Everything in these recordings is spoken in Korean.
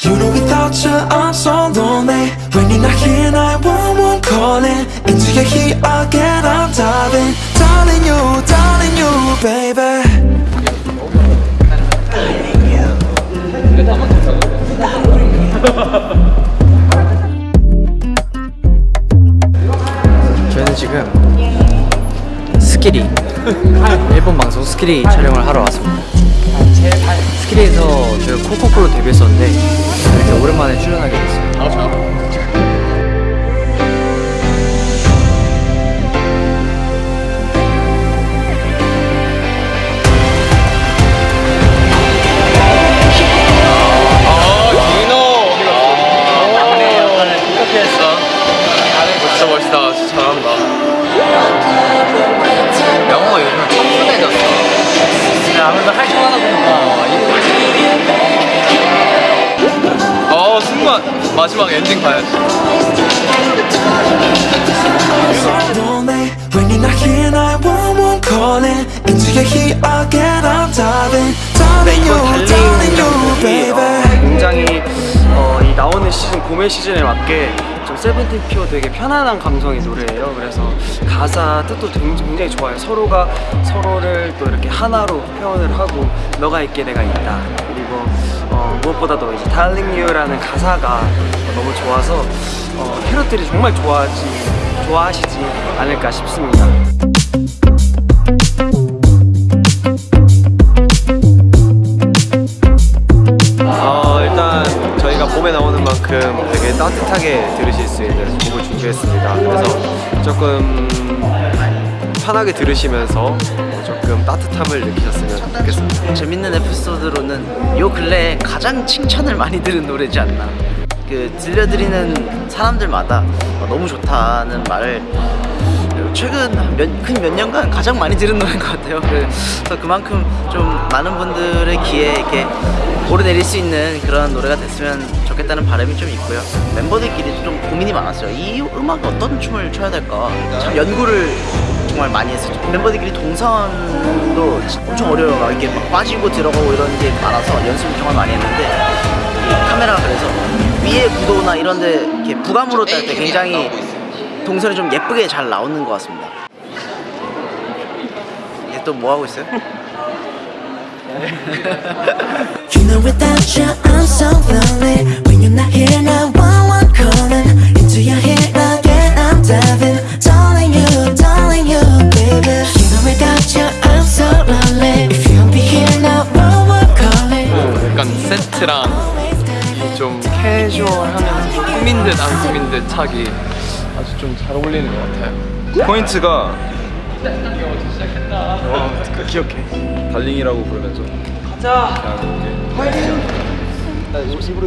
You know without you I'm so lonely When you're not here 911 calling Into your heat again I'm diving Darling you, darling you baby 저희는 지금 스키리 일본 방송 스키리 촬영을 하러 왔습니다 스키리에서 저희가 코코코로 데뷔했었는데 이렇게 오랜만에 출연하게 됐어요. 진짜 마지막 엔딩 봐야지. So lonely When you're not here 911 calling Into your heat again I'm diving Darling you, darling you baby 굉장히 어, 이 나오는 시즌 봄의 시즌에 맞게 좀 세븐틴 피어 되게 편안한 감성의 노래예요. 그래서 가사 뜻도 굉장히 좋아요. 서로가 서로를 또 이렇게 하나로 표현을 하고 너가 있게 내가 있다. 무엇보다도 이제 Darling You라는 가사가 너무 좋아서 어, 캐럿들이 정말 좋아하지 좋아하시지 않을까 싶습니다. 어, 일단 저희가 봄에 나오는 만큼 되게 따뜻하게 들으실 수 있는 곡을 준비했습니다. 그래서 조금 편하게 들으시면서 조금 따뜻함을 느끼셨으면 좋겠습니다. 재밌는 에피소드로는 요 근래에 가장 칭찬을 많이 들은 노래지 않나. 그 들려드리는 사람들마다 어, 너무 좋다는 말을 최근 큰몇 년간 가장 많이 들은 노래인 것 같아요. 그래서 그만큼 좀 많은 분들의 귀에 이렇게 오르내릴 수 있는 그런 노래가 됐으면 좋겠다는 바람이 좀 있고요. 멤버들끼리 좀 고민이 많았어요. 이 음악에 어떤 춤을 춰야 될까? 참 연구를 정말 많이 했었죠. 멤버들끼리 동선도 엄청 어려워요. 막 이렇게 막 빠지고 들어가고 이런 게 많아서 연습을 정말 많이 했는데 이 카메라가 그래서 위에 구도나 이런 데 이렇게 부감으로 딸 때 굉장히 동선이 좀 예쁘게 잘 나오는 것 같습니다. 이제 또뭐 하고 있어요? You know without you I'm so lonely. When you're not here 911 calling. Into your head again I'm diving 약간 세트랑 좀 캐주얼하면서 좀 꾸민 듯 안 꾸민 듯 차기 아주 좀 잘 어울리는 것 같아요. 포인트가 어, 그 기억해. darling이라고 부르면서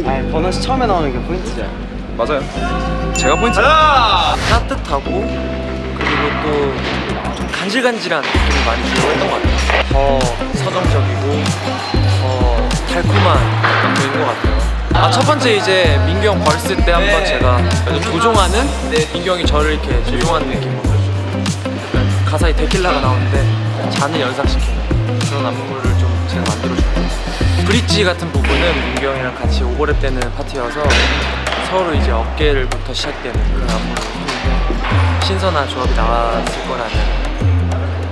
아니 버논 씨 처음에 나오는 게 포인트죠 맞아요. 제가 포인트. 따뜻하고 그리고 또 좀 간질간질한 느낌이 많이 들어있던 것 같아요 더 서정적이고 더 달콤한 노래인 것 같아요. 아 첫 번째 이제 형 벌스 때 한번 제가 조종하는 민규 형이 저를 이렇게 조종하는 느낌으로 가사에 데킬라가 나오는데 잔을 연상시키는 그런 안무를 좀 제가 만들어줬고 브릿지 같은 부분은 민규 형이랑 같이 오버랩 되는 파트여서 서로 이제 어깨를부터 시작되는 그런 안무를 했는데 신선한 조합이 나왔을 거라는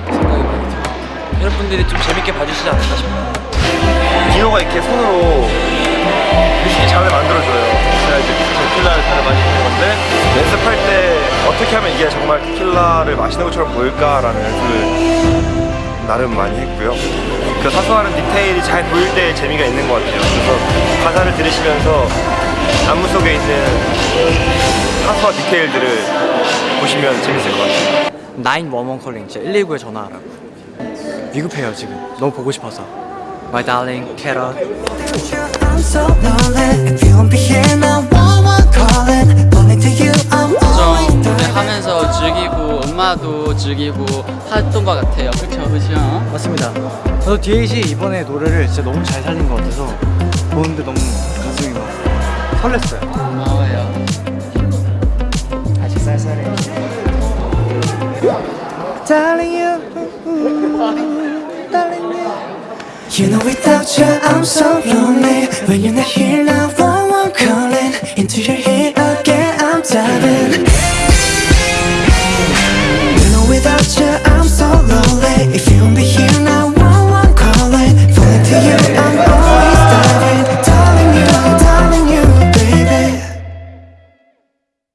생각이 많이 들어요. 여러분들이 좀 재밌게 봐주시지 않을까 싶어요 디노가 이렇게 손으로 뮤직이 잔을 만들어줘요. 제가 이제 데킬라를 잔을 마시는 건데 연습할 때 어떻게 하면 이게 정말 데킬라를 마시는 것처럼 보일까라는 연습을 나름 많이 했고요. 그 사소한 디테일이 잘 보일 때 재미가 있는 것 같아요. 그래서 가사를 들으시면서 안무 속에 있는 사소한 디테일들을 보시면 재밌을 것 같아요. 911 콜링 진짜 119에 전화하라고 위급해요 지금 너무 보고 싶어서 My darling 캐럿 I'm so lonely If you won't be here 911 calling Only to you I'm always 좀 무대하면서 즐기고 음악도 즐기고 했던 것 같아요. 그렇죠, 그렇죠. 맞습니다 저도 DH 이번에 노래를 진짜 너무 잘 살린 것 같아서 보는데 너무 가슴이 막 설렜어요 고마워요. 아직 쌀쌀해 Darling you You know without you I'm so lonely. When you're not here now one one calling Into your head again I'm diving. You know without you I'm